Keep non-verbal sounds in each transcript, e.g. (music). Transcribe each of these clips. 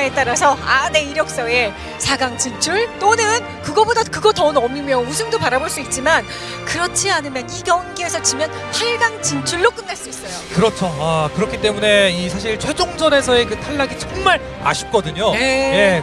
하느냐에 따라서 아 내 이력서에 4강 진출 또는 그거보다 그거 더 넘으면 우승도 바라볼 수 있지만 그렇지 않으면 이 경기에서 지면 8강 진출로 끝날 수 있어요. 그렇죠. 아, 그렇기 때문에 이 사실 최종전에서의 그 탈락이 정말 아쉽거든요. 네.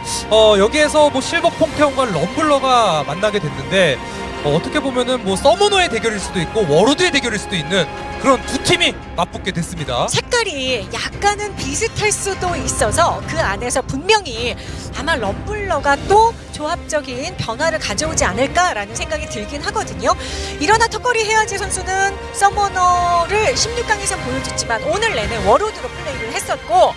예. 어, 여기에서 뭐 실버 퐁테온과 럼블러가 만나게 됐는데 어, 어떻게 보면은 뭐 서머너의 대결일 수도 있고 워로드의 대결일 수도 있는 그런 두 팀이 맞붙게 됐습니다. 색깔이 약간은 비슷할 수도 있어서 그 안에서 분명히 아마 럼블러가 또 조합적인 변화를 가져오지 않을까라는 생각이 들긴 하거든요. 이러나 턱걸이 해야지 선수는 서머너를 16강에서 보여줬지만 오늘 내내 워로드로 플레이를 했었고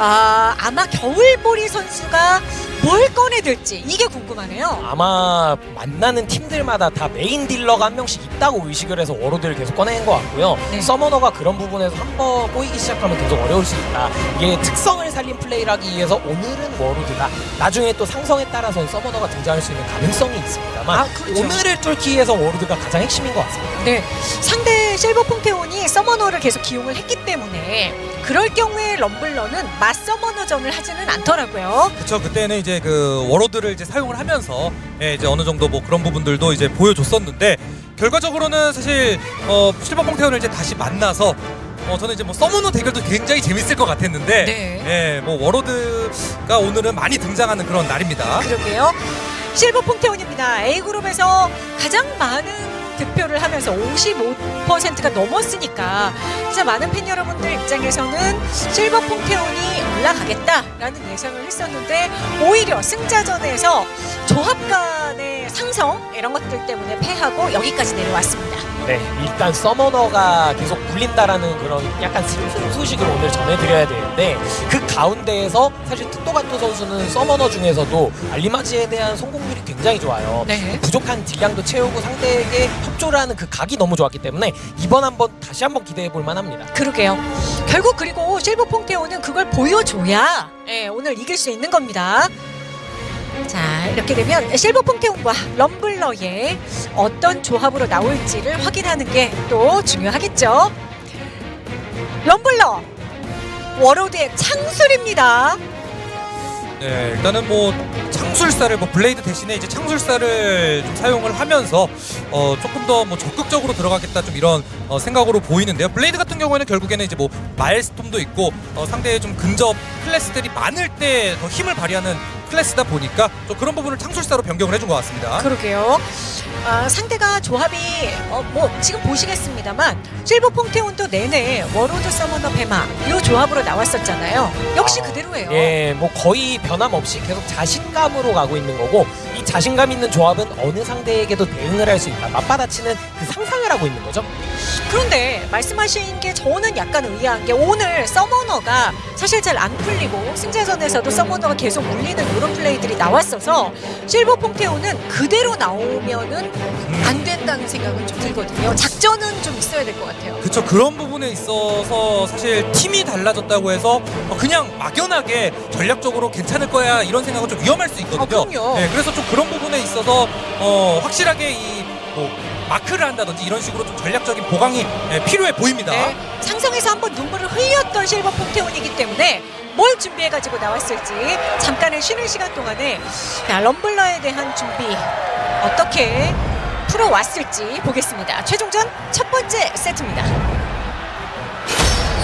아, 아마 겨울보리 선수가 뭘 꺼내들지 이게 궁금하네요. 아마 만나는 팀들마다 다 메인 딜러가 한 명씩 있다고 의식을 해서 워로드를 계속 꺼내는 것 같고요. 네. 서머너가 그런 부분에서 한 번 꼬이기 시작하면 계속 어려울 수 있다. 이게 특성을 살린 플레이를 하기 위해서 오늘은 워로드가 나중에 또 상성에 따라서 서머너가 등장할 수 있는 가능성이 있습니다만 아, 그렇죠. 오늘을 뚫기 위해서 워로드가 가장 핵심인 것 같습니다. 네, 상대 실버 퐁테온이 서머너를 계속 기용을 했기 때문에 그럴 경우에 럼블러는 맞 서머너전을 하지는 않더라고요. 그렇죠. 그때는 이제 그 워로드를 이제 사용을 하면서 예, 이제 어느 정도 뭐 그런 부분들도 이제 보여줬었는데 결과적으로는 사실 어, 실버 퐁테온을 이제 다시 만나서 어, 저는 이제 뭐 서머너 대결도 굉장히 재밌을 것 같았는데 네. 예, 뭐 워로드가 오늘은 많이 등장하는 그런 날입니다. 그러게요. 실버 퐁테온입니다. A그룹에서 가장 많은 득표를 하면서 55%가 넘었으니까 진짜 많은 팬 여러분들 입장에서는 실버 퐁테온이 올라가겠다라는 예상을 했었는데 오히려 승자전에서 조합 간의 상성 이런 것들 때문에 패하고 여기까지 내려왔습니다. 네, 일단 서머너가 계속 굴린다라는 그런 약간 슬픈 소식을 오늘 전해드려야 되는데 그 가운데에서 사실 특도가토 선수는 서머너 중에서도 알리마지에 대한 성공률이 굉장히 좋아요. 네. 부족한 딜량도 채우고 상대에게 협조를 하는 그 각이 너무 좋았기 때문에 이번 한번 다시 한번 기대해 볼 만합니다. 그러게요. 결국 그리고 실버 퐁테오는 그걸 보여줘야 예, 오늘 이길 수 있는 겁니다. 자 이렇게 되면 실버 퐁테온과 럼블러의 어떤 조합으로 나올지를 확인하는 게 또 중요하겠죠. 럼블러 워로드의 창술입니다. 네, 일단은 뭐 창술사를 뭐 블레이드 대신에 이제 창술사를 좀 사용을 하면서 어 조금 더 뭐 적극적으로 들어가겠다 좀 이런 어 생각으로 보이는데요. 블레이드 같은 경우에는 결국에는 이제 뭐 마엘스톰도 있고 어 상대의 좀 근접 클래스들이 많을 때 더 힘을 발휘하는 클래스다 보니까 좀 그런 부분을 창술사로 변경을 해준 것 같습니다. 그러게요. 아, 상대가 조합이 어, 뭐 지금 보시겠습니다만 실버 퐁테온도 내내 워로드 서머너 베마 이 조합으로 나왔었잖아요. 역시 아, 그대로예요. 예, 뭐 거의 변함없이 계속 자신감으로 가고 있는 거고 이 자신감 있는 조합은 어느 상대에게도 대응을 할 수 있다. 맞받아치는 그 상성을 하고 있는 거죠. 그런데 말씀하신 게 저는 약간 의아한 게 오늘 서머너가 사실 잘 안 풀리고 승자전에서도 서머너가 계속 물리는 이런 플레이들이 나왔어서 실버 퐁테오는 그대로 나오면은 안 된다는 생각은 좀 들거든요. 작전은 좀 있어야 될 것 같아요. 그쵸 그런 부분에 있어서 사실 팀이 달라졌다고 해서 어, 그냥 막연하게 전략적으로 괜찮을 거야 이런 생각은 좀 위험할 수 있거든요. 아, 그럼요. 네, 그래서 좀 그런 부분에 있어서 어, 확실하게 이뭐 마크를 한다든지 이런 식으로 좀 전략적인 보강이 예, 필요해 보입니다. 네, 상성에서 한번 눈물을 흘렸던 실버 퐁테온이기 때문에 뭘 준비해 가지고 나왔을지 잠깐의 쉬는 시간 동안에 자, 럼블러에 대한 준비 어떻게 풀어왔을지 보겠습니다. 최종전 첫 번째 세트입니다.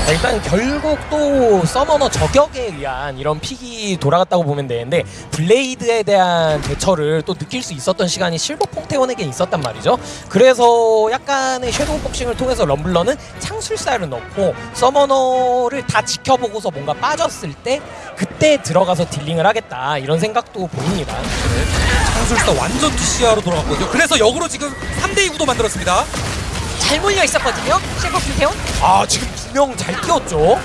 자, 일단 결국 또 서머너 저격에 의한 이런 픽이 돌아갔다고 보면 되는데 블레이드에 대한 대처를 또 느낄 수 있었던 시간이 실버 퐁테온에게 있었단 말이죠. 그래서 약간의 섀도우 복싱을 통해서 럼블러는 창술사를 넣고 서머너를 다 지켜보고서 뭔가 빠졌을 때 그때 들어가서 딜링을 하겠다 이런 생각도 보입니다. 창술사 완전 DCR로 돌아갔거든요. 그래서 역으로 지금 3대2 구도 만들었습니다. 잘 몰려 있었거든요. 실버 퐁테온. 아 지금 두 명 잘 뛰었죠.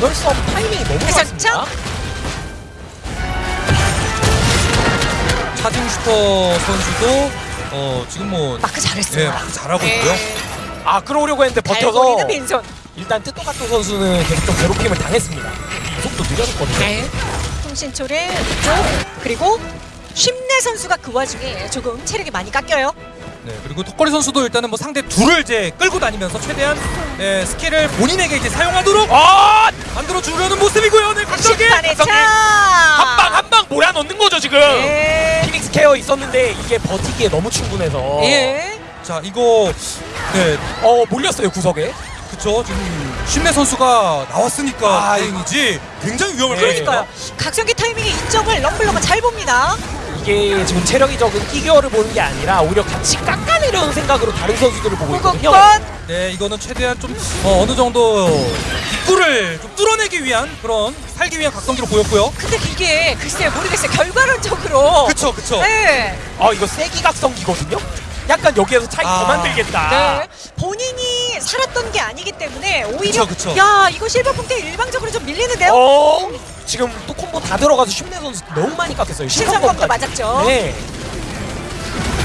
전멸섬 타이밍이 너무 좋았습니다. 참- 차징 슈퍼 선수도 어, 지금 뭐 마크 잘했어요. 예, 마크 잘하고 네. 있고요. 아 끌어오려고 했는데 잘 버텨서 빈손. 일단 뜻도가토 선수는 계속 좀 괴롭힘을 당했습니다. 속도 느려졌거든요. 네. 통신초를 쪽 그리고 쉽내 선수가 그 와중에 조금 체력이 많이 깎여요. 네, 그리고 턱걸이 선수도 일단은 뭐 상대 둘을 이제 끌고 다니면서 최대한 예, 스킬을 본인에게 이제 사용하도록 아! 만들어 주려는 모습이고요. 네, 각성기. 차. 한방 한 방 몰아넣는 거죠 지금. 예. 피닉스 케어 있었는데 이게 버티기에 너무 충분해서. 예. 자, 이거 네, 어 몰렸어요 구석에. 그쵸 지금 신내 선수가 나왔으니까 아, 다행이지 굉장히 위험할 네. 거예요. 그러니까요. 각성기 타이밍의 이점을 럼블러가 잘 봅니다. 이게 지금 체력이 적은 피규어를 보는 게 아니라 오히려 같이 깎아내려는 생각으로 다른 선수들을 보고 있거든요. 네, 이거는 최대한 좀 어, 느 정도 입구를 좀 뚫어내기 위한 그런 살기 위한 각성기로 보였고요. 근데 이게 글쎄요 모르겠어요. 결과론적으로. 그쵸, 그쵸. 네. 아 이거 세기 각성기거든요. 약간 여기에서 차이 아. 더 만들겠다. 네. 본인이 살았던 게 아니기 때문에 오히려 그쵸, 그쵸. 야 이거 실버punk대 일방적으로 좀 밀리는데요. 어 지금 또 콤보 다 들어가서 슈네 선수 너무 많이 깎였어요. 신상검까지. 맞았죠. 네.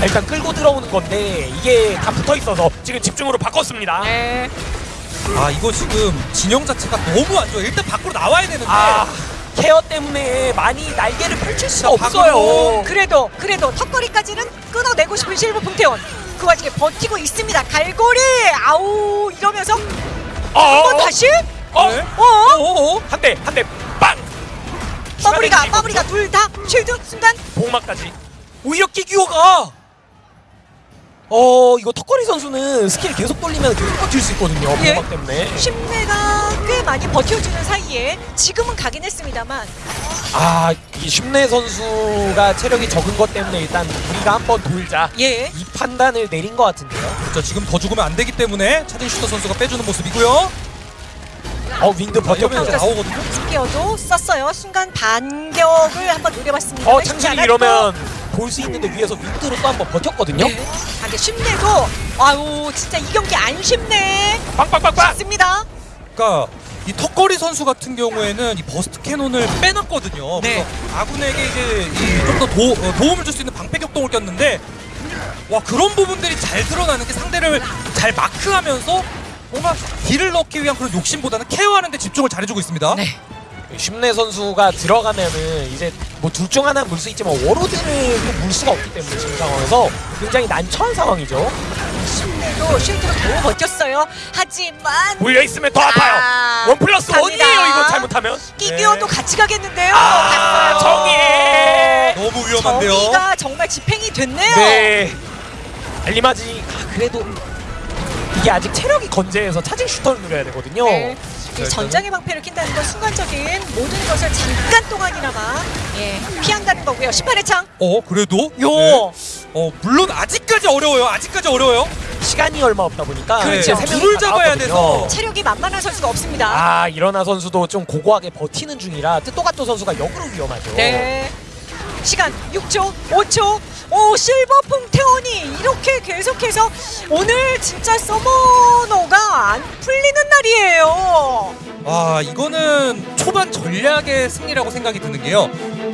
아, 일단 끌고 들어오는 건데 이게 다 붙어 있어서 지금 집중으로 바꿨습니다. 네. 아, 이거 지금 진영 자체가 너무 안 좋아요. 일단 밖으로 나와야 되는데. 아 케어 때문에 많이 날개를 펼칠 수가 자, 없어요. 그래도 그래도 턱걸이까지는 끊어내고 싶은 실버punk대원 그 와중에 버티고 있습니다. 갈고리 아우 이러면서 어, 한번 다시 어, 네. 어 어, 어, 한 대, 한 대, 빵! 마무리가 마무리가 둘 다 쉴드 순간 복막까지. 오히려 끼기호가 어 이거 턱걸이 선수는 스킬 계속 돌리면 계속 버틸 수 있거든요. 예. 복막 때문에. 심내가 꽤 많이 버텨주는 사이에 지금은 가긴 했습니다만 아 이 심내 선수가 체력이 적은 것 때문에 일단 우리가 한번 돌자. 예 이 판단을 내린 것 같은데요. 그렇죠. 지금 더 죽으면 안 되기 때문에 차진 슈터 선수가 빼주는 모습이고요. 어 윈드 아, 버텼고. 나오거든요. 스퀘어도 썼어요. 순간 반격을 한번 노려봤습니다. 어 창실이 이러면 볼 수 있는데 위에서 윈드로 또 한번 버텼거든요. 네. 아, 근데 쉽네도 아유 진짜 이 경기 안 쉽네. 빵빵빵빵. 맞습니다. 그러니까 이 턱걸이 선수 같은 경우에는 이 버스트 캐논을 빼놨거든요. 네. 그래서 아군에게 이제 좀 더 도움을 줄 수 있는 방패 격동을 꼈는데 와 그런 부분들이 잘 드러나는 게 상대를 잘 마크하면서 뭔가 딜을 넣기 위한 그런 욕심보다는 케어하는 데 집중을 잘해주고 있습니다. 네. 심내 선수가 들어가면은 이제 뭐 둘 중 하나 물 수 있지만 워로드를 또 물 수가 없기 때문에 지금 상황에서 굉장히 난처한 상황이죠. 쉽네도 쉴드로 겨우 버텼어요. 하지만 물려 있으면 더 아파요. 원 플러스 갑니다. 원이에요 이거 잘못하면. 끼기어도 네. 같이 가겠는데요. 아 갔어요. 정의. 너무 위험한데요. 정의가 정말 집행이 됐네요. 네. 알리마지 아, 그래도 이게 아직 체력이 건재해서 차징 슈터를 누려야 되거든요. 네. 이 전장의 방패를 낀다는 건 순간적인 모든 것을 잠깐 동안이나마 예, 피한다는 거고요. 18회 창. 어 그래도 요. 네. 어 물론 아직까지 어려워요. 아직까지 어려워요. 시간이 얼마 없다 보니까 그렇죠. 명이 둘을 다 잡아야. 돼서. 체력이 만만한 선수가 없습니다. 아 이러나 선수도 좀 고고하게 버티는 중이라 뜻토가토 선수가 역으로 위험하죠. 네. 시간 6초, 5초. 오 실버 퐁테온이 이렇게 계속해서 오늘 진짜 서머너가 안 풀리는 날이에요. 아 이거는 초반 전략의 승리라고 생각이 드는 게요.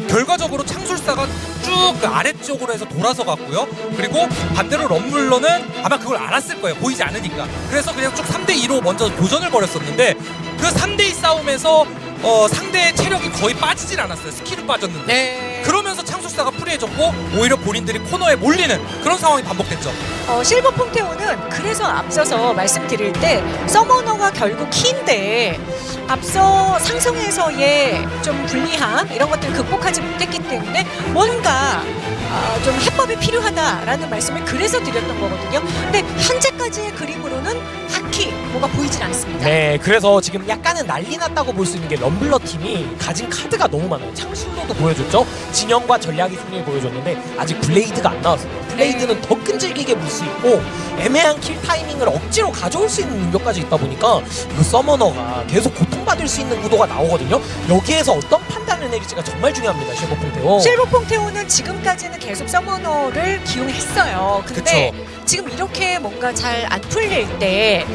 결과적으로 창술사가 쭉그 아래쪽으로 해서 돌아서 갔고요. 그리고 반대로 럼블러는 아마 그걸 알았을 거예요. 보이지 않으니까. 그래서 그냥 쭉 3대 2로 먼저 교전을 벌였었는데 그 3대 2 싸움에서 어, 상대의 체력이 거의 빠지질 않았어요. 스킬은 빠졌는데. 네. 그러면서 창술사가 프리해졌고 오히려 본인들이 코너에 몰리는 그런 상황이 반복됐죠. 어, 실버 퐁테온은 그래서 앞서서 말씀드릴 때 서머너가 결국 키인데 앞서 상성에서의 좀 불리함 이런 것들을 극복하지 못했기 때문에 뭔가 아, 좀 해법이 필요하다라는 말씀을 그래서 드렸던 거거든요. 근데 현재까지의 그림으로는 딱히 뭐가 보이질 않습니다. 네, 그래서 지금 약간은 난리 났다고 볼 수 있는 게 럼블러 팀이 가진 카드가 너무 많아요. 창술로도 보여줬죠. 진영과 전략의 승리를 보여줬는데 아직 블레이드가 안 나왔어요. 블레이드는 더 끈질기게 물 수 있고 애매한 킬 타이밍을 억지로 가져올 수 있는 능력까지 있다 보니까 이거 서머너가 계속 고통받을 수 있는 구도가 나오거든요. 여기에서 어떤 판단을 내릴지가 정말 중요합니다. 실버폰테오. 실버 퐁테온은 지금까지는 계속 서머너를 기용했어요. 근데 지금 이렇게 뭔가 잘 안 풀릴 때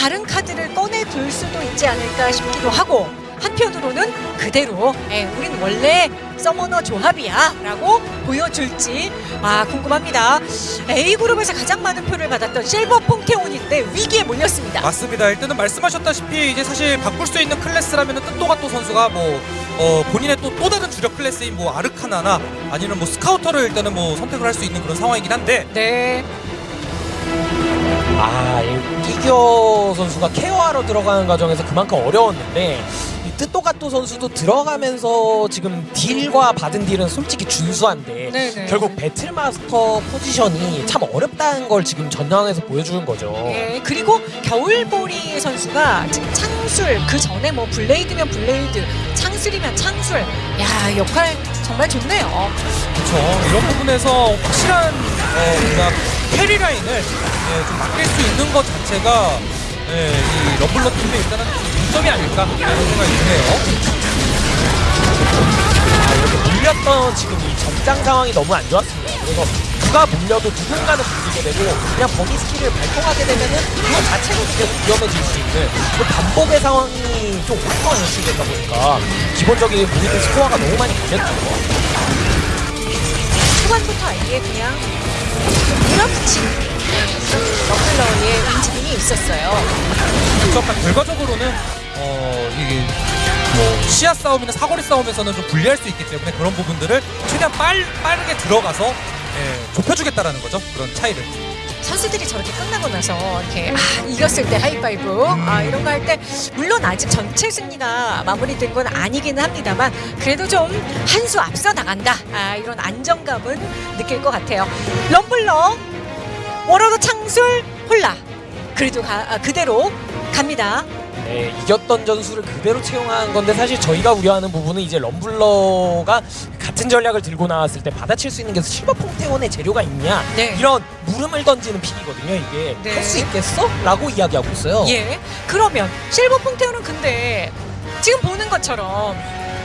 다른 카드를 꺼내 둘 수도 있지 않을까 싶기도 하고 한편으로는 그대로 에, 우린 원래 서머너 조합이야 라고 보여줄지 아 궁금합니다. A그룹에서 가장 많은 표를 받았던 실버 퐁테온인데 위기에 몰렸습니다. 맞습니다. 일단은 말씀하셨다시피 이제 사실 바꿀 수 있는 클래스라면 뜻도가토 선수가 뭐 어, 본인의 또, 또 다른 주력 클래스인 뭐 아르카나나 아니면 뭐 스카우터를 일단은 뭐 선택을 할 수 있는 그런 상황이긴 한데 네. 아, 이 끼겨 선수가 케어하러 들어가는 과정에서 그만큼 어려웠는데 이 뜻도가토 선수도 들어가면서 지금 딜과 받은 딜은 솔직히 준수한데 네네. 결국 배틀마스터 포지션이 참 어렵다는 걸 지금 전장에서 보여주는 거죠. 예, 그리고 겨울보리 선수가 지금 창술 그 전에 뭐 blade면 blade, 창술이면 창술, 야 역할 정말 좋네요. 그렇죠. 이런 부분에서 확실한 어, 뭔가 carry 라인을 예, 좀 맡길 수 있는 것 자체가 예, 이 럼블러 팀의 일단은 장점이 아닐까라는 생각이 드네요. 아, 이렇게 물렸던 지금 이 전장 상황이 너무 안 좋았습니다. 그래서 누가 물려도 누군가는 물리게 되고 그냥 범위 스킬을 발동하게 되면은 그거 자체로 되게 위험해질 수 있는 그 반복의 상황이 좀 오랫동안 연출되다 보니까 기본적인 본인의 스코어가 너무 많이 걸렸죠. 초반부터 아예 그냥 좀 밀어붙이는 럼블러의 움직임이 있었어요. 그렇죠. 그러니까 결과적으로는 어, 이게 뭐 시야 싸움이나 사거리 싸움에서는 좀 불리할 수 있기 때문에 그런 부분들을 최대한 빨, 빠르게 들어가서 예, 좁혀주겠다라는 거죠. 그런 차이를. 선수들이 저렇게 끝나고 나서 이렇게 아, 이겼을 때 하이파이브 아, 이런 거 할 때 물론 아직 전체 승리가 마무리된 건 아니기는 합니다만 그래도 좀 한 수 앞서 나간다 아, 이런 안정감은 느낄 것 같아요. 럼블러 warlord 창술 홀나 그래도 가, 아, 그대로 갑니다. 네, 이겼던 전술을 그대로 채용한 건데 사실 저희가 우려하는 부분은 이제 럼블러가 같은 전략을 들고 나왔을 때 받아칠 수 있는 게 실버 퐁테온의 재료가 있냐 네. 이런 물음을 던지는 pick이거든요 이게 네. 할수 있겠어? 라고 이야기하고 있어요 예. 그러면 실버 퐁테온은 근데 지금 보는 것처럼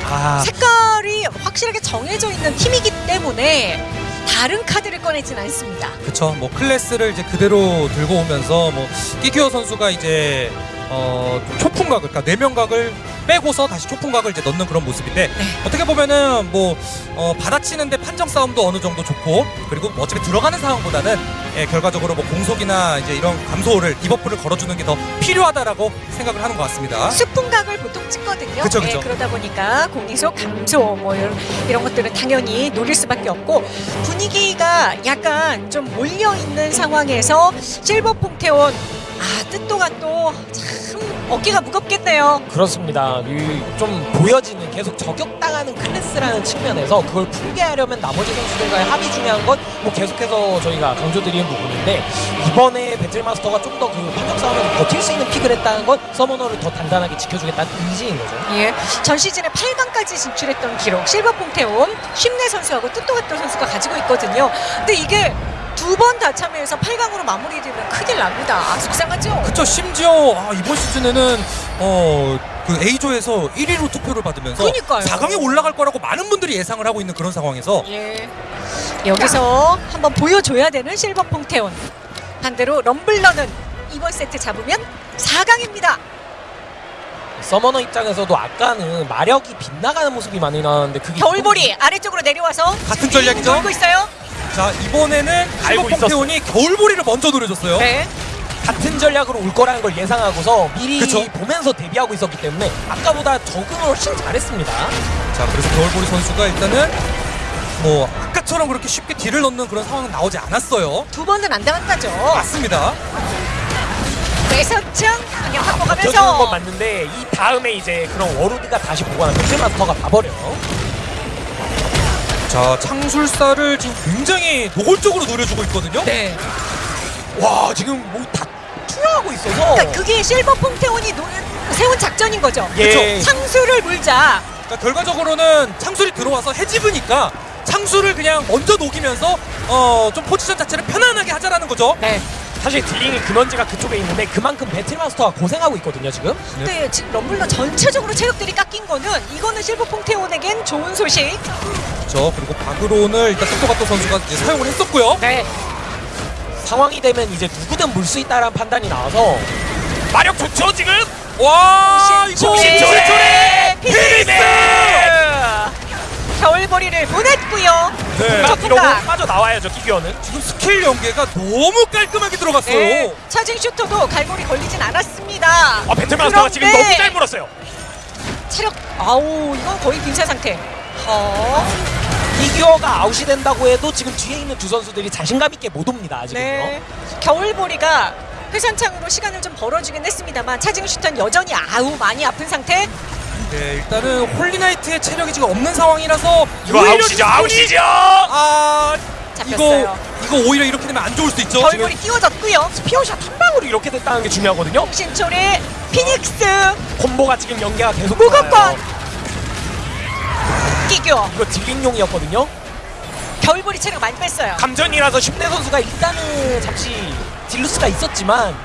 아, 색깔이 확실하게 정해져 있는 팀이기 때문에 다른 카드를 꺼내진 않습니다. 그렇죠. 뭐 클래스를 이제 그대로 들고 오면서 뭐 기규어 선수가 이제 어, 좀 초풍각을 그러니까 뇌명각을 빼고서 다시 초풍각을 이제 넣는 그런 모습인데 네. 어떻게 보면은 뭐 어, 받아치는데 판정 싸움도 어느 정도 좋고 그리고 뭐 어차피 들어가는 상황보다는 예, 결과적으로 뭐 공속이나 이제 이런 감소를 debuff를 걸어주는 게 더 필요하다라고 생각을 하는 것 같습니다. 초풍각을 보통 찍거든요. 그쵸, 그쵸. 예, 그러다 보니까 공이속 감소 뭐 이런, 이런 것들은 당연히 노릴 수밖에 없고 분위기가 약간 좀 몰려 있는 상황에서 실버 퐁테온 아 뜻도가 또 참 어깨가 무겁겠네요. 그렇습니다 이 좀 보여지는 계속 저격당하는 클래스라는 측면에서 그걸 풀게 하려면 나머지 선수들과의 합이 중요한 건 뭐 계속해서 저희가 강조드리는 부분인데 이번에 배틀마스터가 좀 더그 판정 싸움에서 버틸 수 있는 픽을 했다는 건 서머너를 더 단단하게 지켜주겠다는 의지인 거죠 예, 전 시즌에 8강까지 진출했던 기록 실버 퐁테온 쉽네 선수하고 뜻도가토 선수가 가지고 있거든요. 근데 이게 두 번 다 참여해서 8강으로 마무리되면 큰일 납니다. 아, 속상하죠? 그쵸 심지어 아, 이번 시즌에는 어, 그 A조에서 1위로 투표를 받으면서 그러니까요. 4강에 올라갈 거라고 많은 분들이 예상을 하고 있는 그런 상황에서 예. 여기서 한번 보여줘야 되는 실버 퐁테온. 반대로 럼블러는 이번 세트 잡으면 4강입니다. 서머너 입장에서도 아까는 마력이 빗나가는 모습이 많이 나왔는데 그게 겨울보리 아래쪽으로 내려와서 같은 전략이죠. 돌고 있어요. 자 이번에는 알고 실버 pom테온이 겨울보리를 먼저 노려줬어요. 네. 같은 전략으로 올 거라는 걸 예상하고서 미리 그쵸. 보면서 대비하고 있었기 때문에 아까보다 적응을 훨씬 잘했습니다. 자 그래서 겨울보리 선수가 일단은 뭐 아까처럼 그렇게 쉽게 딜을 넣는 그런 상황은 나오지 않았어요. 두 번은 안 당했다죠. 맞습니다. 외선창 그냥 갖고 버텨주는 건 가면서 맞는데 이 다음에 이제 그런 워로드가 다시 보관한 배틀마스터가 봐버려요. 자 창술사를 지금 굉장히 노골적으로 노려주고 있거든요. 네. 와 지금 뭐다 투여하고 있어서 그러니까 그게 실버 퐁테온이 노, 세운 작전인 거죠. 예. 그쵸? 창수를 물자. 그러니까 결과적으로는 창술이 들어와서 해집으니까 창술을 그냥 먼저 녹이면서 어, 좀 포지션 자체를 편안하게 하자라는 거죠. 네. 사실 dealing이 근원지가 그쪽에 있는데 그만큼 battle master가 고생하고 있거든요 지금. 근데 지금 럼블러 전체적으로 체력들이 깎인 거는 이거는 실버 퐁테온에겐 좋은 소식. 그렇죠. 그리고 바그론을 일단 똑똑가또 선수가 이제 사용을 했었고요. 네. 상황이 되면 이제 누구든 물 수 있다라는 판단이 나와서 마력 좋죠 지금. 와 이거 신초래 피니스! 겨울보리를 보냈고요. 네. 이러고 초풍각. 빠져 나와야죠 기규어는. 지금 스킬 연계가 너무 깔끔하게 들어갔어요. 네. 차징 슈터도 갈고리 걸리진 않았습니다. 아 battle master가 지금 그런데 너무 잘 물었어요. 체력 아우 이건 거의 빈사 상태. 어. 기규어가 아웃이 된다고 해도 지금 뒤에 있는 두 선수들이 자신감 있게 못 옵니다 아직은요. 네. 겨울보리가 회선창으로 시간을 좀 벌어주긴 했습니다만 차징 슈터는 여전히 아우 많이 아픈 상태. 네, 일단은 holy knight의 체력이 지금 없는 상황이라서 이거 오히려 아웃이죠 아웃이죠. 아 잡혔어요. 이거 이거 오히려 이렇게 되면 안 좋을 수도 있죠. 겨울보리 띄워졌고요. spear shot 한 방으로 이렇게 됐다는 게 중요하거든요. 신초리 피닉스 콤보가 지금 연계가 계속 좋아요. 기규어 이거 dealing용이었거든요. 겨울보리 체력 많이 뺐어요. 감전이라서 슈네 선수가 일단은 잠시 deal loss가 있었지만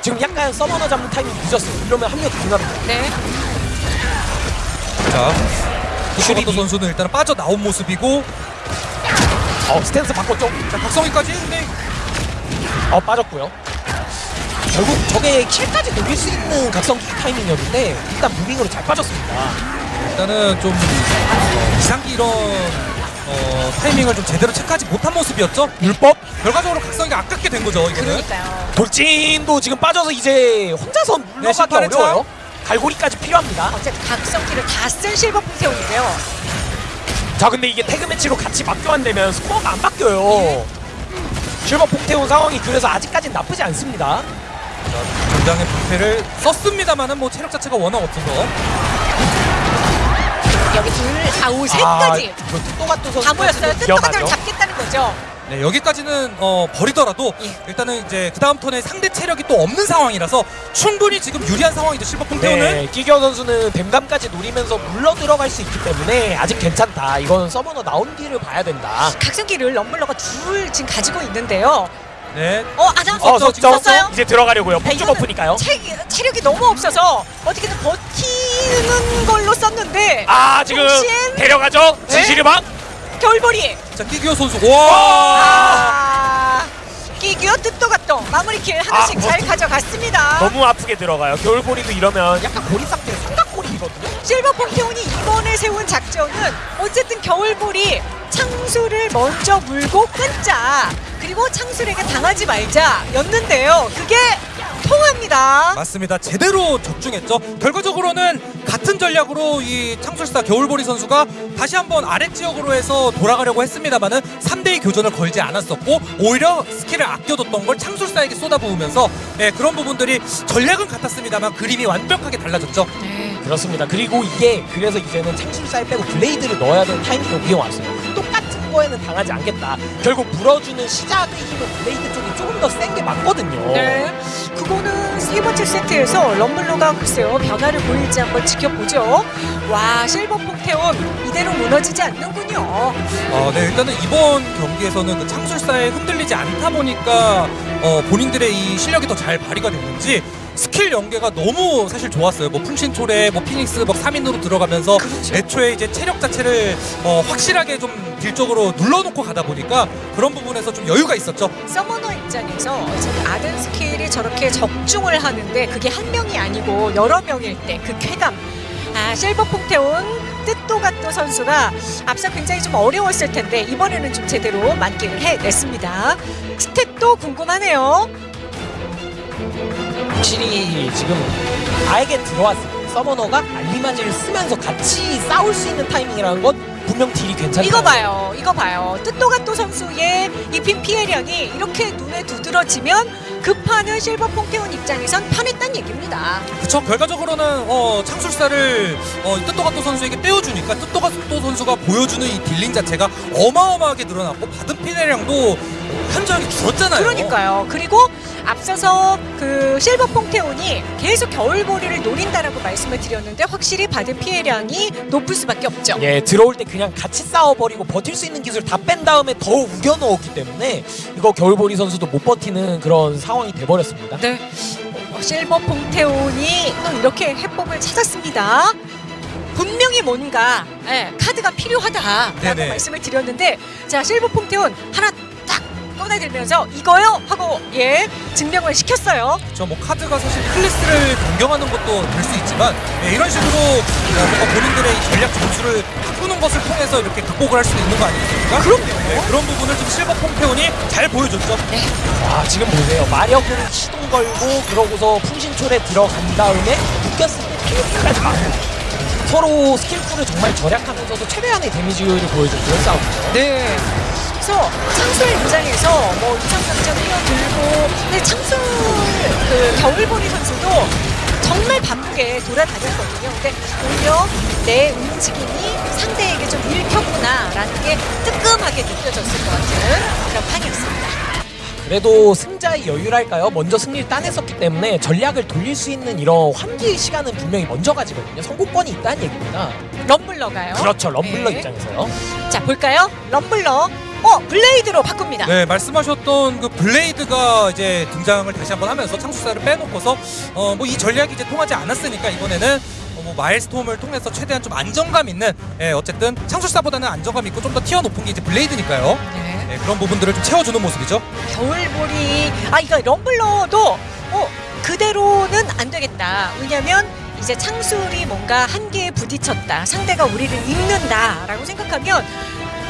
지금 약간 summoner 잡는 타이밍이 늦었어요. 이러면 합류 가능합니다. 네. 자. 슈리도 선수는 일단 빠져 나온 모습이고 어 스탠스 바꿨죠? 자, 박성희까지 근데 어 빠졌고요. 결국 저게 킬까지 녹일 수 있는 각성기 타이밍이었는데 일단 무빙으로 잘 빠졌습니다. 일단은 좀 어, 이상기 이런 어, 타이밍을 좀 제대로 체크하지 못한 모습이었죠. 율법 결과적으로 각성이가 아깝게 된 거죠. 이거는. 그러니까요. 돌진도 지금 빠져서 이제 혼자서 네, 물러가기 차. 어려워요. 갈고리까지 필요합니다. 어쨌든 각성기를 다 쓴 실버 풍태훈인데요. 자 근데 이게 태그 매치로 같이 맞교환되면 스코어가 안 바뀌어요. 실버 폭태운 상황이 그래서 아직까지는 나쁘지 않습니다. 전장의 부패를 썼습니다만은 뭐 체력 자체가 워낙 없어서 여기 둘, 아우 셋까지 아, 이거 뜻도가또 선수 다 모였어요. 뜻도가들 잡겠다는 거죠. 네, 여기까지는 어, 버리더라도 예. 일단은 이제 그 다음 턴에 상대 체력이 또 없는 상황이라서 충분히 지금 유리한 상황이죠 실버 폰테오는 네, 끼겨 선수는 뱀감까지 노리면서 물러 들어갈 수 있기 때문에 아직 괜찮다. 이건 서머너 나온 뒤를 봐야 된다. 각성기를 럼블러가 둘 지금 가지고 있는데요. 네. 어, 아자 어, 썼어요? 이제 들어가려고요. 네, 폭주 버프니까요. 체, 체력이 너무 없어서 어떻게든 버티 는 걸로 썼는데 아 지금 통신? 데려가죠. 네? 진실의 방. 겨울보리 자 끼기호 선수 와아 끼기어 뜻도가또 마무리킬 하나씩 아, 잘 버티- 가져갔습니다. 너무 아프게 들어가요. 겨울보리도 이러면 약간 고립 상태 삼각고립이거든요. 실버 폰테온이 이번에 세운 작전은 어쨌든 겨울보리 창수를 먼저 물고 끊자 그리고 창술에게 당하지 말자 였는데요 그게 통합니다. 맞습니다. 제대로 적중했죠. 결과적으로는 같은 전략으로 이 창술사 겨울보리 선수가 다시 한번 아래 지역으로 해서 돌아가려고 했습니다만은 3대2 교전을 걸지 않았었고 오히려 스킬을 아껴뒀던 걸 창술사에게 쏟아부으면서 네, 그런 부분들이 전략은 같았습니다만 그림이 완벽하게 달라졌죠. 그렇습니다. 그리고 이게 그래서 이제는 창술살 빼고 blade를 넣어야 되는 타이밍이 오게 왔어요. 거에는 당하지 않겠다. 결국 물어주는 시작의 힘은 blade 쪽이 조금 더 센 게 맞거든요. 네 그거는 세 번째 세트에서 럼블러가 글쎄요 변화를 보일지 한번 지켜보죠 와 실버 퐁테온 이대로 무너지지 않는군요 어, 네, 일단은 이번 경기에서는 그 창술사에 흔들리지 않다 보니까 어, 본인들의 이 실력이 더 잘 발휘가 됐는지 스킬 연계가 너무 사실 좋았어요. 뭐 풍신초래, 뭐 피닉스 막 3인으로 들어가면서 그렇죠. 애초에 이제 체력 자체를 어, 확실하게 좀 deal적으로 눌러놓고 가다 보니까 그런 부분에서 좀 여유가 있었죠. summoner 입장에서 아덴 스킬이 저렇게 적중을 하는데 그게 한 명이 아니고 여러 명일 때 그 쾌감 아 실버 퐁테온 뜻도가또 선수가 앞서 굉장히 좀 어려웠을 텐데 이번에는 좀 제대로 만끽을 해냈습니다 스탯도 궁금하네요 확실히 지금 아에게 들어왔을 때 summoner가 알리마지를 쓰면서 같이 싸울 수 있는 타이밍이라는 건 분명 딜이 괜찮다. 이거 봐요. 이거 봐요. 뜻도가또 선수의 입힌 피해량이 이렇게 눈에 두드러지면 급하는 실버 퐁테온 입장에선 편했단 얘기입니다. 그쵸. 결과적으로는 어, 창술사를 어, 뜻도가또 선수에게 떼어주니까 뜻도가또 선수가 보여주는 이 딜링 자체가 어마어마하게 늘어났고 받은 피해량도 현저하게 줄었잖아요. 그러니까요. 그리고 앞서서 그 실버 퐁테온이 계속 겨울보리를 노린다라고 말씀을 드렸는데 확실히 받은 피해량이 높을 수밖에 없죠. 예, 들어올 때 그냥 같이 싸워버리고 버틸 수 있는 기술 다 뺀 다음에 더 우겨 넣었기 때문에 이거 겨울보리 선수도 못 버티는 그런 상황이 돼버렸습니다. 네. 어, 실버 퐁테온이 또 이렇게 해법을 찾았습니다. 분명히 뭔가 예, 카드가 필요하다라고 네네. 말씀을 드렸는데 자 실버 퐁테온 하나 딱 꺼내들면서 이거요 하고 예 증명을 시켰어요. 그렇죠. 뭐 카드가 사실 클래스를 변경하는 것도 될 수 있지만 네, 이런 식으로 어, 뭔가 본인들의 이 전략 점수를 바꾸는 것을 통해서 이렇게 극복을 할 수도 있는 거 아니겠습니까? 그럼요. 네, 그런 부분을 좀 실버 폼페온이 잘 보여줬죠. 와, 지금 보세요. 마력을 시동 걸고 그러고서 풍신초래 들어간 다음에 묶였을 때 피닉스까지 막고 서로 스킬풀을 정말 절약하면서도 최대한의 데미지를 보여준 그런 싸움이죠. 네. 그래서 창술 입장에서 뭐 이상강전 뛰어들고 근데 창술 그 겨울보리 선수도 정말 바쁘게 돌아다녔거든요. 근데 오히려 내 움직임이 상대에게 좀 읽혔구나라는 게 뜨끔하게 느껴졌을 것 같은 그런 판이었습니다. 그래도 승자의 여유랄까요? 먼저 승리를 따냈었기 때문에 전략을 돌릴 수 있는 이런 환기 시간은 분명히 먼저 가지거든요. 성공권이 있다는 얘기입니다. 럼블러가요. 그렇죠. 럼블러 네. 입장에서요. 자 볼까요? 럼블러. 어 blade로 바꿉니다. 네, 말씀하셨던 그 blade가 이제 등장을 다시 한번 하면서 창술사를 빼놓고서 어 뭐 이 전략이 이제 통하지 않았으니까 이번에는 어, 뭐 Maelstrom을 통해서 최대한 좀 안정감 있는 예, 어쨌든 창술사보다는 안정감 있고 좀 더 tier 높은 게 이제 blade니까요. 네. 예, 그런 부분들을 좀 채워주는 모습이죠. 겨울보리 아 이거 럼블러도 어 그대로는 안 되겠다 왜냐면 이제 창술이 뭔가 한계에 부딪혔다 상대가 우리를 읽는다라고 생각하면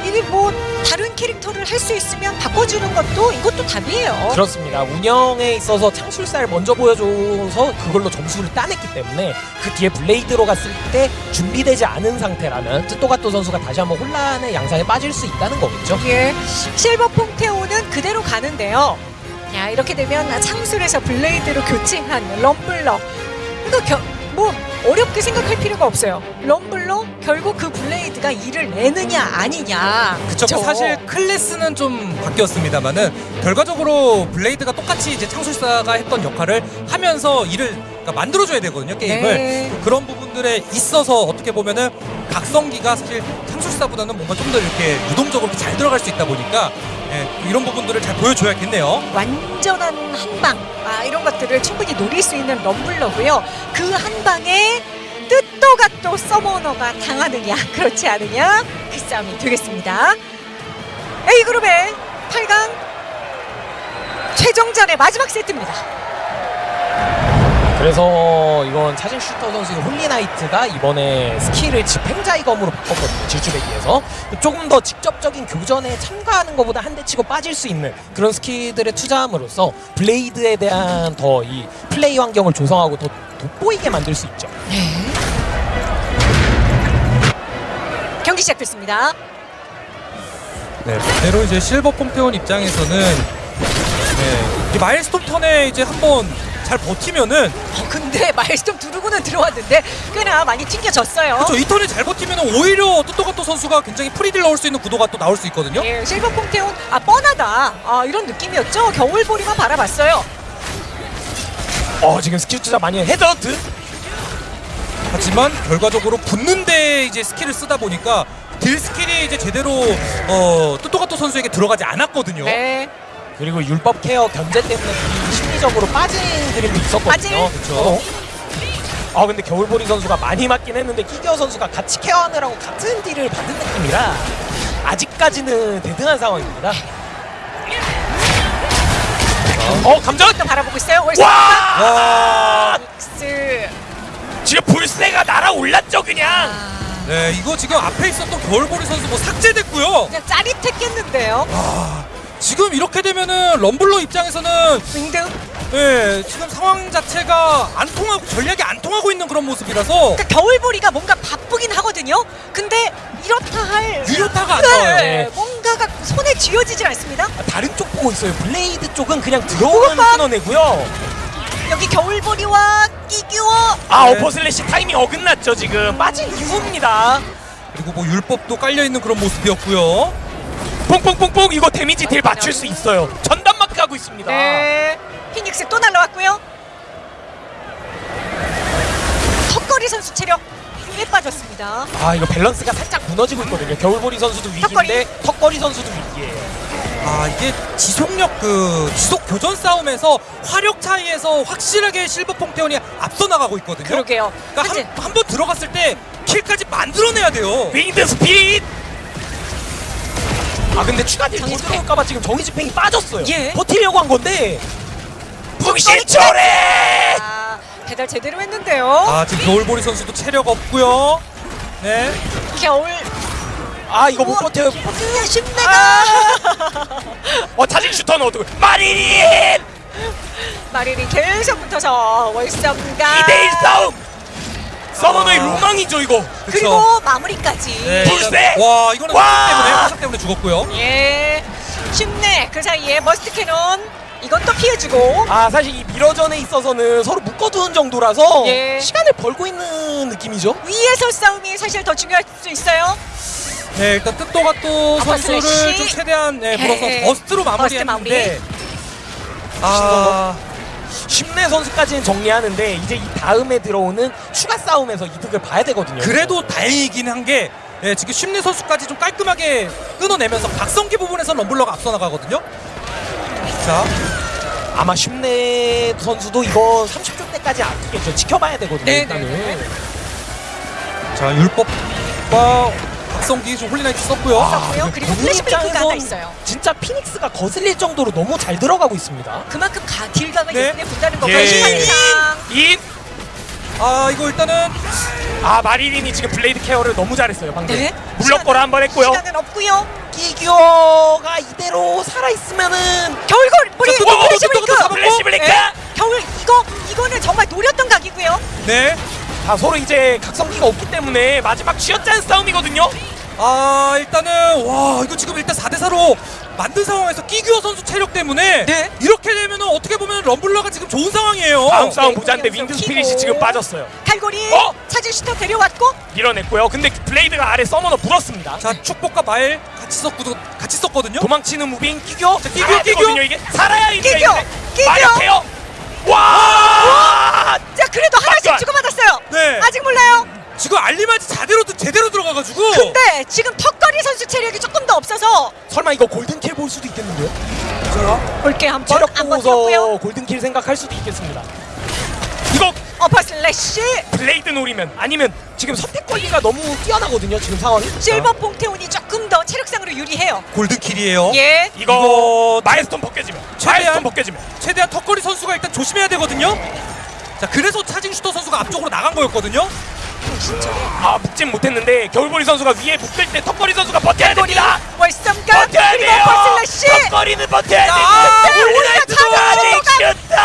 이게 뭐 다른 캐릭터를 할 수 있으면 바꿔주는 것도 이것도 답이에요 그렇습니다. 운영에 있어서 창술사를 먼저 보여줘서 그걸로 점수를 따냈기 때문에 그 뒤에 블레이드로 갔을 때 준비되지 않은 상태라면 뜻도가토 선수가 다시 한번 혼란의 양상에 빠질 수 있다는 거겠죠. 예 실버 퐁테오는 그대로 가는데요 야 이렇게 되면 창술에서 blade로 교체한 럼블러 이거 겨, 뭐 어렵게 생각할 필요가 없어요. 럼블러 결국 그 blade가 일을 내느냐 아니냐. 그쵸. 그쵸? 사실 클래스는 좀 바뀌었습니다만은 결과적으로 blade가 똑같이 이제 창술사가 했던 역할을 하면서 일을 그러니까 만들어줘야 되거든요 게임을. 네. 그런 부분들에 있어서 어떻게 보면은 각성기가 사실 창술사보다는 뭔가 좀 더 이렇게 유동적으로 잘 들어갈 수 있다 보니까 예, 이런 부분들을 잘 보여줘야겠네요. 완전한 한방 아 이런 것들을 충분히 노릴 수 있는 럼블러고요. 그 한 방에 뜻도가 또 summoner가 당하느냐 (laughs) 그렇지 않으냐 그 싸움이 되겠습니다. A 그룹의 8강 최종전의 마지막 세트입니다. 그래서 이건 사진 슈터 선수의 holy knight가 이번에 스킬을 집행자의 검으로 바꿨거든요. 질주베기에서 조금 더 직접적인 교전에 참가하는 것보다 한 대 치고 빠질 수 있는 그런 스킬들에 투자함으로써 blade에 대한 더 이 플레이 환경을 조성하고 더 돋보이게 만들 수 있죠. 경기 시작됐습니다. 네, 반대로 이제 실버 폼테온 입장에서는 네, 이 Maelstrom 턴에 이제 한번 잘 버티면은 어, 근데 (laughs) Maelstrom 두르고는 들어왔는데 꽤나 많이 튕겨졌어요. 그렇죠. 이 턴에 잘 버티면은 오히려 뚜또가또 선수가 굉장히 프리딜 넣을 수 있는 구도가 또 나올 수 있거든요. 예, 실버 퐁테온 아 뻔하다 아 이런 느낌이었죠. 겨울보리만 바라봤어요. 어 지금 스킬 투자 많이 해. Head Hunt 하지만 결과적으로 붙는데 이제 스킬을 쓰다 보니까 딜 스킬이 이제 제대로 어 뚜또가또 선수에게 들어가지 않았거든요. 네. 그리고 율법 케어 견제 때문에 이 심리적으로 빠진 그림도 있었거든요. 그렇죠. 어. 아 근데 겨울보리 선수가 많이 맞긴 했는데 끼겨 선수가 같이 케어하느라고 같은 딜을 받는 느낌이라 아직까지는 대등한 상황입니다. 어 감정! 또 바라보고 있어요. 와! 와, 스 지금 불새가 날아올랐죠 그냥. 아, 네 이거 지금 앞에 있었던 겨울보리 선수 뭐 삭제됐고요. 그냥 짜릿했겠는데요. 아, 지금 이렇게 되면은 럼블러 입장에서는 winged. 예, 지금 상황 자체가 안 통하고 전략이 안 통하고 있는 그런 모습이라서 그러니까 겨울보리가 뭔가 바쁘긴 하거든요. 근데 이렇다 할 유효타가 안 네, 나와요. 뭔가가 손에 쥐어지질 않습니다. 아, 다른 쪽 보고 있어요. blade 쪽은 그냥 들어오면 끊어내고요. 여기 겨울보리와 끼규어 아 네. Upper Slash 타이밍 어긋났죠 지금 빠진 이후입니다. 그리고 뭐 율법도 깔려 있는 그런 모습이었고요. 뽕뽕뽕뽕 이거 데미지 딜 맞출 수 있어요. 전담 마크 하고 있습니다. 네. 피닉스 또 날라왔고요. 턱걸이 선수 체력 꽤 빠졌습니다. 아 이거 밸런스가 살짝 무너지고 있거든요. 겨울보리 선수도 위기인데 턱걸이 선수도 위기예요. 아 이게 지속력 그 지속 교전 싸움에서 화력 차이에서 확실하게 실버 퐁테온이 앞서 나가고 있거든요. 그러게요. 그러니까 사실 한한번 들어갔을 때 킬까지 만들어내야 돼요. 윙드 스피릿. 아 근데 추가 딜더 정의 집행. 들어올까봐 지금 정의 집행이 빠졌어요. 예. 버티려고 한 건데. 북신초래. 아, 배달 제대로 했는데요. 아 지금 겨울보리 선수도 체력 없고요. 네. 겨울 아 이거 못. 버텨요. 그냥 신내가 어 자진 슈터는 어떻게? 마리린 마리리 계속 붙어서 월성가 2대1 싸움. 서머너의 로망이죠 이거. 그리고 마무리까지. 네, 불새! 일단- 와 이거는 와! 때문에 화살 때문에 죽었고요. 예. 쉽네. 그 사이에 머스트 캐논 이건 또 피해주고. 아 사실 이 미러전에 있어서는 서로 묶어두는 정도라서 예. 시간을 벌고 있는 느낌이죠. 위에서 싸움이 사실 더 중요할 수 있어요. 네 일단 뜻도가 또 아빠 선수를 슬래시. 좀 최대한 네, 네. 불어서 버스트로 마무리했는데 아 심내 선수까지는 정리하는데 이제 이 다음에 들어오는 추가 싸움에서 이득을 봐야 되거든요. 그래도 다행이긴 한 게 예, 지금 심리 선수까지 좀 깔끔하게 끊어내면서 각성기 부분에서 럼블러가 앞서 나가거든요. 자, 아마 심내 선수도 이거 30초 때까지 안 뛰겠죠. 지켜봐야 되거든요. 네, 일단은. 네, 네. 자 율법과 각성기 좀 holy knight 썼고요. 썼고요. 그리고 본인 flash break가 하나 있어요. 진짜 phoenix가 거슬릴 정도로 너무 잘 들어가고 있습니다. 그만큼 가, 딜각을 네. 예쁘게 본다는 예. 거고요. 시간상. 인! 아 이거 일단은 아 마리린이 지금 블레이드 케어를 너무 잘했어요 방금. 네. 물러거라 한 번 했고요. 시간은 없고요. 기교가 이대로 살아있으면은 또, 또, 플래시. 잡았고. 플래시! 네. 겨울 이거 이거는 정말 노렸던 각이고요. 네. 자 서로 이제 각성기가 없기 때문에 마지막 쥐어짠 싸움이거든요. 아 일단은 와 이거 지금 일단 4대 4로 만든 상황에서 끼규어 선수 체력 때문에 네. 이렇게 되면은 어떻게 보면 럼블러가 지금 좋은 상황이에요. 다음 싸움 네, 보자는데 wind. spirit이 지금 빠졌어요. 갈고리 어? 차질 슈터 데려왔고 밀어냈고요. 근데 블레이드가 아래 summoner 물었습니다. 자 축복과 마엘 같이 썼고 같이 썼거든요. 도망치는 moving 끼교. 자, 끼교 끼교. 끼교거든요 이게 살아야 이게 끼교, 끼교. 마력해요. 와! 자 그래도 하나씩? 주고받았어요. 네. 아직 몰라요. 지금 알리마지 제대로 제대로 들어가가지고. 근데 지금 턱걸이 선수 체력이 조금 더 없어서 설마 이거 golden kill 볼 수도 있겠는데요? 볼게 한번 체력 한번 보고서. golden kill 생각할 수도 있겠습니다. 이거 upper slash 블레이드 노리면 아니면 지금 선택 권리가 너무 뛰어나거든요. 지금 상황이. 실버 퐁테온이 조금 더 체력상으로 유리해요. golden kill이에요. 예. 이거, 이거 maelstrom 벗겨지면 최대한- 벗겨지면 최대한 턱걸이 선수가 일단 조심해야 되거든요. 자 그래서 차징 슈터 선수가 앞쪽으로 나간 거였거든요. 진짜. 아 묶진 못했는데 겨울보리 선수가 위에 묶을 때 턱걸이 선수가 버텨야 됩니다. 월섬각 버텨야 그리고 돼요. upper slash 턱걸이는 버텨야 아, 됩니다. 슈터.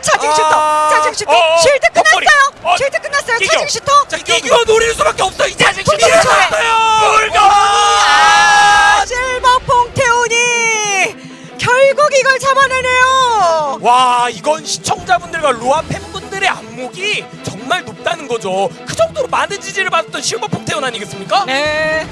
차징 아, 슈터 차징 슈터 어, shield. 끝났어요. 어, shield 끝났어요. 차징 슈터. 자 끼규어 노릴 수밖에 없어 이 차징 슈터. 아, 실버 퐁테온이 결국 이걸 잡아내네요. 와 이건 시청자분들과 로아 팬분들의 안목이 정말 높다는 거죠. 그 정도로 많은 지지를 받았던 실버 퐁테온 아니겠습니까? 네.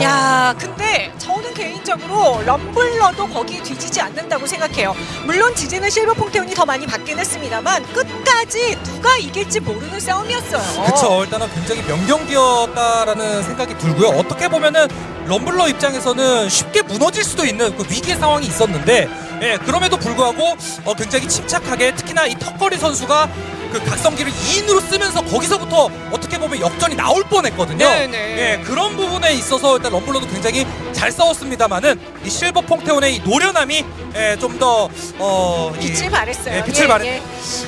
야, 근데 저는 개인적으로 럼블러도 거기에 뒤지지 않는다고 생각해요. 물론 지지는 실버 퐁테온이 더 많이 받긴 했습니다만 끝까지 누가 이길지 모르는 싸움이었어요. 그쵸 일단은 굉장히 명경기였다라는 생각이 들고요 어떻게 보면은 럼블러 입장에서는 쉽게 무너질 수도 있는 그 위기의 상황이 있었는데 예, 그럼에도 불구하고 어, 굉장히 침착하게 특히나 이 턱걸이 선수가 그 각성기를 2인으로 쓰면서 거기서부터 어떻게 보면 역전이 나올 뻔했거든요 네네. 예, 그런 부분에 있어서 일단 럼블러도 굉장히 잘 싸웠습니다만은 이 실버 퐁테온의 이 노련함이 예, 좀더 어, 이- 빛을 발했어요. 예, 빛을 발했 예.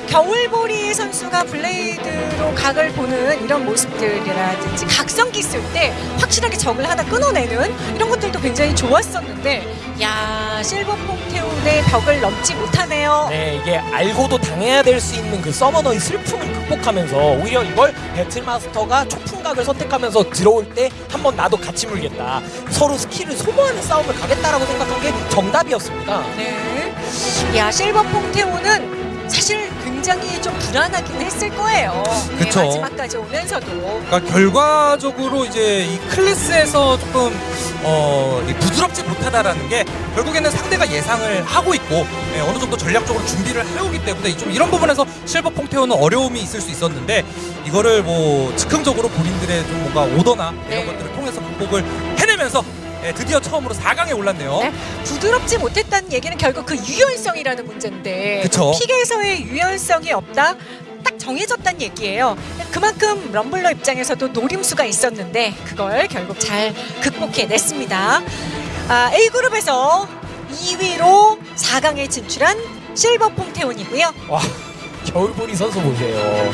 겨울보리 선수가 블레이드로 각을 보는 이런 모습들이라든지 각성기 쓸 때 확실하게 적을 하나 끊어내는 이런 것들도 굉장히 좋았었는데 야 실버 퐁테온의 벽을 넘지 못하네요. 네 이게 알고도 당해야 될 수 있는 그 서머너의 슬픔을 극복하면서 오히려 이걸 배틀마스터가 초풍각을 선택하면서 들어올 때 한번 나도 같이 물겠다 서로 스킬을 소모하는 싸움을 가겠다라고 생각한 게 정답이었습니다. 네. 야 실버 퐁테온은 사실 굉장히 좀 불안하긴 했을 거예요. 네, 그쵸. 마지막까지 오면서도. 그러니까 결과적으로 이제 이 클래스에서 조금 어, 이 부드럽지 못하다라는 게 결국에는 상대가 예상을 하고 있고 예, 어느 정도 전략적으로 준비를 해오기 때문에 좀 이런 부분에서 실버 퐁테온은 어려움이 있을 수 있었는데 이거를 뭐 즉흥적으로 본인들의 좀 뭔가 오더나 이런 네. 것들을 통해서 극복을 해내면서 예, 드디어 처음으로 4강에 올랐네요. 네. 부드럽지 못했다는 얘기는 결국 그 유연성이라는 문제인데 그쵸. 픽에서의 유연성이 없다. 딱 정해졌다는 얘기예요. 그만큼 럼블러 입장에서도 노림수가 있었는데 그걸 결국 잘 극복해냈습니다. 아, A그룹에서 2위로 4강에 진출한 실버 퐁테온이고요. 와 겨울보리 선수 보세요.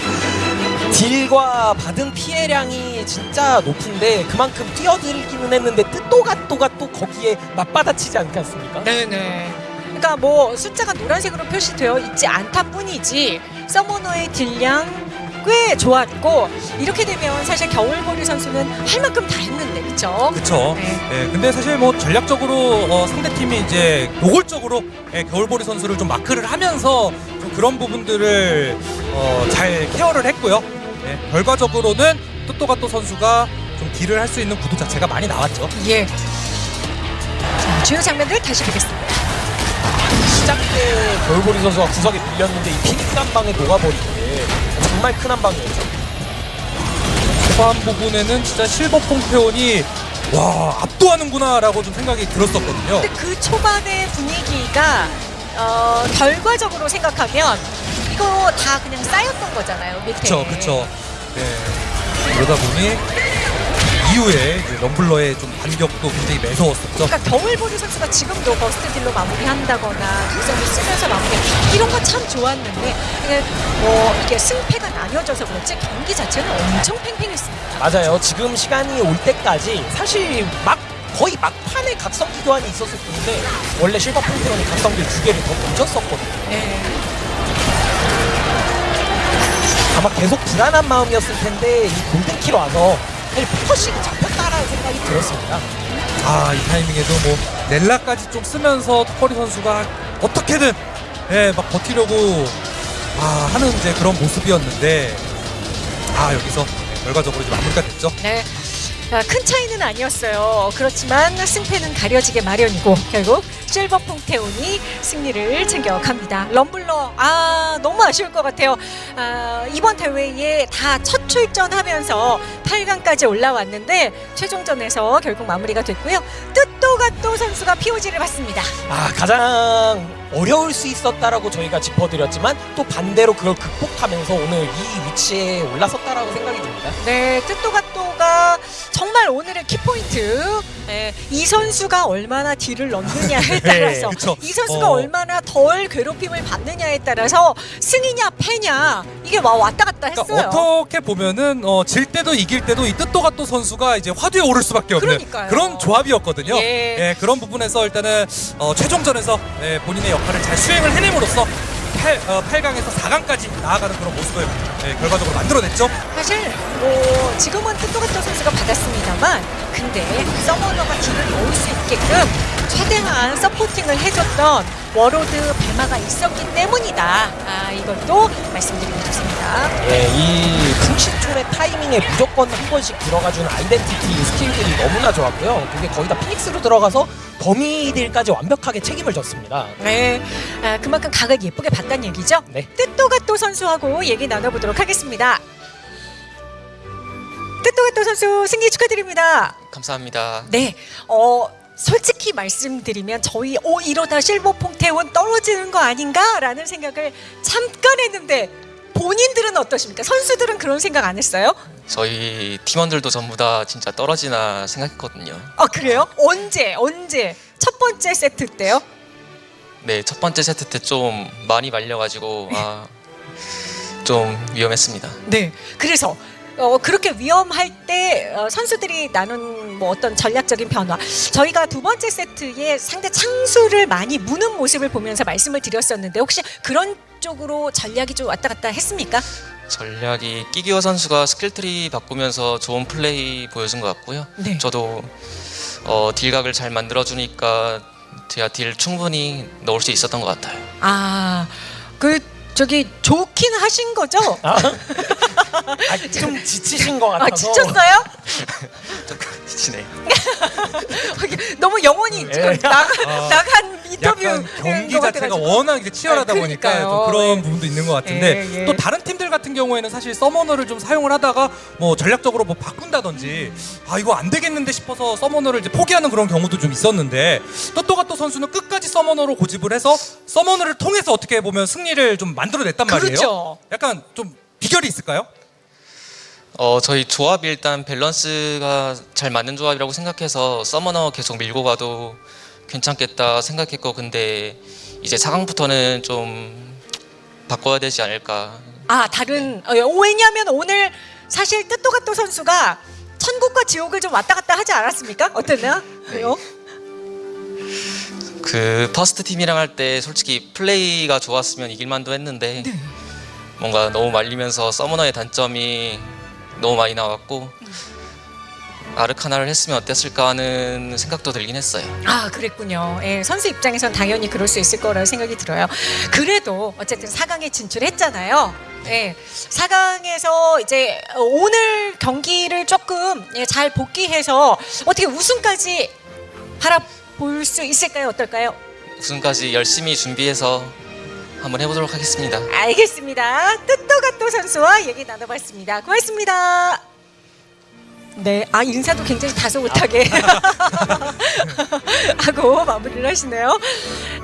딜과 받은 피해량이 진짜 높은데 그만큼 뛰어들기는 했는데 뜻도가또가 또 거기에 맞받아치지 않지 않습니까? 네네. 그러니까 뭐 숫자가 노란색으로 표시되어 있지 않다 뿐이지 summoner의 딜량 꽤 좋았고 이렇게 되면 사실 겨울보리 선수는 할 만큼 다 했는데 그렇죠? 그쵸. 네. 예, 근데 사실 뭐 전략적으로 어, 상대팀이 이제 노골적으로 예, 겨울보리 선수를 좀 마크를 하면서 좀 그런 부분들을 어, 잘 케어를 했고요. 예, 결과적으로는 또또가또 선수가 좀 딜을 할 수 있는 구도 자체가 많이 나왔죠. 예. 자, 주요 장면들 다시 보겠습니다. 시작 때 겨울보리 선수가 구석에 밀렸는데 이 피닉 한 방에 녹아버린 게 정말 큰 한 방이었죠. 초반 부분에는 진짜 실버 퐁페온이 와 압도하는구나라고 좀 생각이 들었었거든요. 근데 그 초반의 분위기가 어, 결과적으로 생각하면 이거 다 그냥 쌓였던 거잖아요 밑에. 그쵸, 그쵸. 네. 그러다 보니 이후에 럼블러의 좀 반격도 굉장히 매서웠었죠. 그러니까 겨울보리 선수가 지금도 burst 딜로 마무리한다거나 각성을 쓰면서 마무리 이런 거 참 좋았는데 이게 뭐 이게 승패가 나뉘어져서 그렇지 경기 자체는 엄청 팽팽했습니다. 맞아요. 지금 시간이 올 때까지 사실 막 거의 막판에 각성기 교환이 있었을 뿐인데 원래 실버 퐁테온이 각성기 두 개를 더 던졌었거든요. 네. 아마 계속 불안한 마음이었을 텐데 이 golden kill로 와서 사실 focusing이 잡혔다라는 생각이 들었습니다. 아, 이 타이밍에도 뭐 넬라까지 좀 쓰면서 턱걸이 선수가 어떻게든 예, 막 버티려고 아, 하는 이제 그런 모습이었는데 아, 여기서 결과적으로 이제 마무리가 됐죠. 네. 아, 큰 차이는 아니었어요. 그렇지만 승패는 가려지게 마련이고 결국 실버 퐁테온이 승리를 챙겨갑니다. 럼블러 아 너무 아쉬울 것 같아요. 아, 이번 대회에 다 첫 출전하면서 8강까지 올라왔는데 최종전에서 결국 마무리가 됐고요. 뜻도가 또 선수가 POG를 받습니다. 아 가장 어려울 수 있었다라고 저희가 짚어드렸지만 또 반대로 그걸 극복하면서 오늘 이 위치에 올라섰다라고 생각이 듭니다. 네, 뜻도가또가 정말 오늘의 키포인트. 예, 이 선수가 얼마나 딜을 넣느냐에 (laughs) 따라서, 그쵸. 이 선수가 어. 얼마나 덜 괴롭힘을 받느냐에 따라서 승이냐 패냐 이게 와 왔다 갔다 했어요. 그러니까 어떻게 보면은 어, 질 때도 이길 때도 이 뜻도가또 선수가 이제 화두에 오를 수밖에 없는 그러니까요. 그런 조합이었거든요. 예. 그런 부분에서 일단은 어, 최종전에서 예, 본인의 역할을 잘 수행을 해냄으로써 8, 어, 8강에서 4강까지 나아가는 그런 모습을 예, 결과적으로 만들어냈죠. 사실 뭐 지금은 뜻도가또 선수가 받았습니다만, 근데 summoner가 딜을 넣을 수 있게끔 최대한 supporting을 해줬던 warlord 배마가 있었기 때문이다. 아 이것도 말씀드리고 싶습니다. 예, 이 풍신초래 타이밍에 무조건 한 번씩 들어가주는 아이덴티티 스킬들이 너무나 좋았고요. 그게 거의 다 피닉스로 들어가서 범위들까지 완벽하게 책임을 졌습니다. 네, 아, 그만큼 각을 예쁘게 봤다는 얘기죠. 네. 뜻도가또 선수하고 얘기 나눠보도록 하겠습니다. 뜻도가또 선수 승리 축하드립니다. 감사합니다. 네, 어 솔직히 말씀드리면 저희 오 이러다 실버 퐁 태원 떨어지는 거 아닌가라는 생각을 잠깐 했는데 본인들은 어떠십니까? 선수들은 그런 생각 안 했어요? 저희 팀원들도 전부 다 진짜 떨어지나 생각했거든요. 아 그래요? 언제 언제 첫 번째 세트 때요? 네, 첫 번째 세트 때 좀 많이 말려가지고 아, 좀 위험했습니다. 네. 그래서 어, 그렇게 위험할 때 어, 선수들이 나눈 뭐 어떤 전략적인 변화. 저희가 두 번째 세트에 상대 창수를 많이 무는 모습을 보면서 말씀을 드렸었는데 혹시 그런 쪽으로 전략이 좀 왔다 갔다 했습니까? 전략이 끼규어 선수가 skill tree 바꾸면서 좋은 플레이 보여준 것 같고요. 네. 저도 어, 딜각을 잘 만들어주니까 제가 딜 충분히 넣을 수 있었던 것 같아요. 아, 그 저기 좋긴 하신 거죠? 아, (laughs) (laughs) 좀 지치신 것 같아서. 아, 지쳤어요? (laughs) 지치네. (laughs) 너무 영혼이 예. 지금 나가, 아, 나간 인터뷰 약간 경기 것 자체가. 워낙 이제 치열하다 아, 보니까. 좀 그런 예. 부분도 있는 것 같은데 예, 예. 또 다른 팀들 같은 경우에는 사실 서머너를 좀 사용을 하다가 뭐 전략적으로 뭐 바꾼다든지 아 이거 안 되겠는데 싶어서 서머너를 이제 포기하는 그런 경우도 좀 있었는데 또또가또 선수는 끝까지 서머너로 고집을 해서 서머너를 통해서 어떻게 보면 승리를 좀 만들어냈단 말이에요. 그렇죠. 약간 좀 비결이 있을까요? 어, 저희 조합이 일단 밸런스가 잘 맞는 조합이라고 생각해서 서머너 계속 밀고 가도 괜찮겠다 생각했고 근데 이제 4강부터는 좀 바꿔야 되지 않을까 아 다른 어, 왜냐하면 오늘 사실 뜻도가또 선수가 천국과 지옥을 좀 왔다 갔다 하지 않았습니까? 어땠나요? 왜요? 그 퍼스트 팀이랑 할 때 솔직히 플레이가 좋았으면 이길만도 했는데 뭔가 너무 말리면서 summoner의 단점이 너무 많이 나왔고 아르카나를 했으면 어땠을까 하는 생각도 들긴 했어요. 아, 그랬군요. 예, 선수 입장에선 당연히 그럴 수 있을 거라는 생각이 들어요. 그래도 어쨌든 4강에 진출했잖아요. 예, 4강에서 이제 오늘 경기를 조금 예, 잘 복귀해서 어떻게 우승까지 바라볼 수 있을까요? 어떨까요? 우승까지 열심히 준비해서 한번 해보도록 하겠습니다. 알겠습니다. 뜻도가또 선수와 얘기 나눠봤습니다. 고맙습니다. 네, 아 인사도 굉장히 다소 못하게 (laughs) 하고 마무리를 하시네요.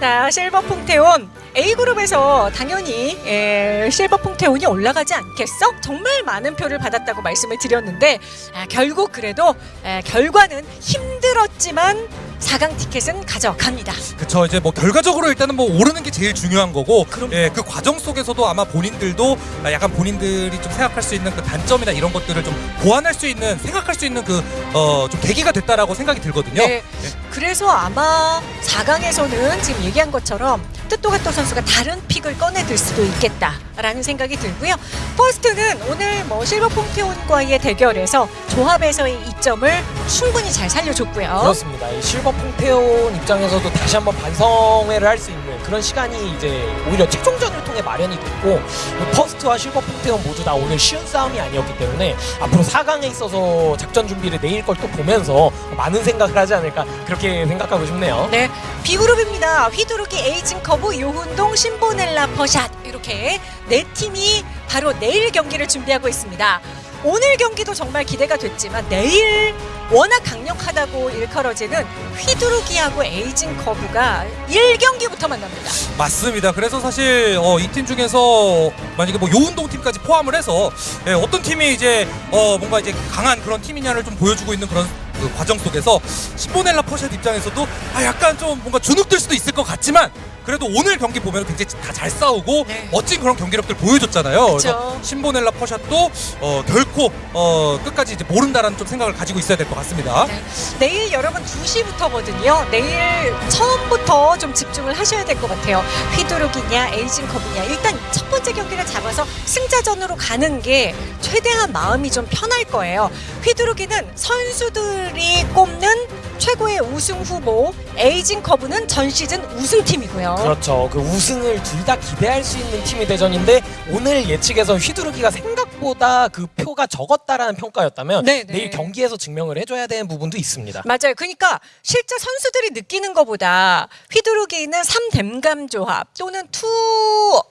자, 실버 퐁테온 A 그룹에서 당연히 에, 실버 퐁테온이 올라가지 않겠어? 정말 많은 표를 받았다고 말씀을 드렸는데 아, 결국 그래도 에, 결과는 힘들었지만 4강 티켓은 가져갑니다. 그쵸 이제 뭐 결과적으로 일단은 뭐 오르는 게 제일 중요한 거고. 예, 그 과정 속에서도 아마 본인들도 아, 약간 본인들이 좀 생각할 수 있는 그 단점이나 이런 것들을 좀 보완할 수 있는 생각할 수 있는 그어좀 계기가 됐다라고 생각이 들거든요. 네. 그래서 아마 4강에서는 지금 얘기한 것처럼 뜻도가또 선수가 다른 pick을 꺼내들 수도 있겠다 라는 생각이 들고요. 퍼스트는 오늘 뭐 실버 퐁테온과의 대결에서 조합에서의 이점을 충분히 잘 살려줬고요. 그렇습니다. 이 실버 퐁테온 입장에서도 다시 한번 반성회를 할 수 있는 그런 시간이 이제 오히려 최종전을 통해 마련이 됐고 이 퍼스트와 실버 퐁테온 모두 다 오늘 쉬운 싸움이 아니었기 때문에 앞으로 4강에 있어서 작전 준비를 내일 걸 또 보면서 많은 생각을 하지 않을까 그렇게 생각하고 싶네요. 네, B그룹입니다. 휘두르기 에이징 커브, 요훈동, 신보넬라, 퍼샷 이렇게 네 팀이 바로 내일 경기를 준비하고 있습니다. 오늘 경기도 정말 기대가 됐지만 내일 워낙 강력하다고 일컬어지는 휘두르기하고 에이징 커브가 1경기부터 만납니다. 맞습니다. 그래서 사실 어, 이 팀 중에서 만약에 뭐 요운동 팀까지 포함을 해서 예, 어떤 팀이 이제 어, 뭔가 이제 강한 그런 팀이냐를 좀 보여주고 있는 그런 그 과정 속에서 시보넬라 퍼샷 입장에서도 아 약간 좀 뭔가 주눅들 수도 있을 것 같지만 그래도 오늘 경기 보면 굉장히 다 잘 싸우고 네. 멋진 그런 경기력들 보여줬잖아요. 그쵸. 그래서 신보넬라 퍼샷도 어, 결코 어, 끝까지 이제 모른다라는 좀 생각을 가지고 있어야 될 것 같습니다. 네. 내일 여러분 2시부터거든요. 내일 처음부터 좀 집중을 하셔야 될 것 같아요. 휘두르기냐 에이징 컵이냐. 일단 첫 번째 경기를 잡아서 승자전으로 가는 게 최대한 마음이 좀 편할 거예요. 휘두르기는 선수들이 꼽는 최고의 우승 후보 에이징 커브는 전 시즌 우승팀이고요. 그렇죠. 그 우승을 둘 다 기대할 수 있는 팀이 대전인데 오늘 예측에서 휘두르기가 생각보다 그 표가 적었다라는 평가였다면 네, 네. 내일 경기에서 증명을 해줘야 되는 부분도 있습니다. 맞아요. 그러니까 실제 선수들이 느끼는 것보다 휘두르기는 3댐감 조합 또는 two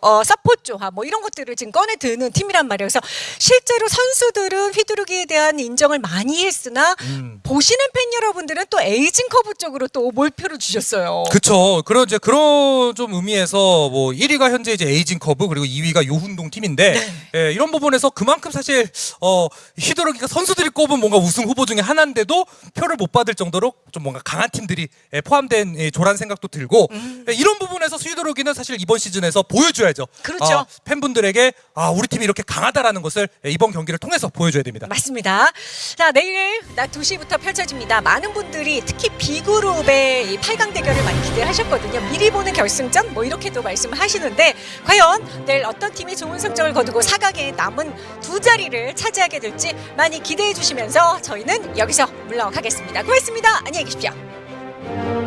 어, support 조합 뭐 이런 것들을 지금 꺼내 드는 팀이란 말이에요. 그래서 실제로 선수들은 휘두르기에 대한 인정을 많이 했으나 음. 보시는 팬 여러분들은 또 에이징 커브 쪽으로 또 몰표를 주셨어요. 그쵸. 그런 이제 그런 좀 의미에서 뭐 1위가 현재 이제 에이징 커브 그리고 2위가 요훈동 팀인데 예, 이런 부분에서 그만큼 사실 어 휘두르기가 선수들이 꼽은 뭔가 우승 후보 중에 하나인데도 표를 못 받을 정도로 좀 뭔가 강한 팀들이 예, 포함된 예, 조란 생각도 들고 예, 이런 부분에서 휘두르기는 사실 이번 시즌에서 보여줘야죠. 그렇죠. 아, 팬분들에게 아 우리 팀이 이렇게 강하다라는 것을 예, 이번 경기를 통해서 보여줘야 됩니다. 맞습니다. 자, 내일 낮 2시부터 펼쳐집니다. 많은 분들이 특히 B그룹의 이 8강 대결을 많이 기대하셨거든요. 미리 보는 결승전 뭐 이렇게도 말씀을 하시는데 과연 내일 어떤 팀이 좋은 성적을 거두고 4강에 남은 두 자리를 차지하게 될지 많이 기대해 주시면서 저희는 여기서 물러가겠습니다. 고맙습니다. 안녕히 계십시오.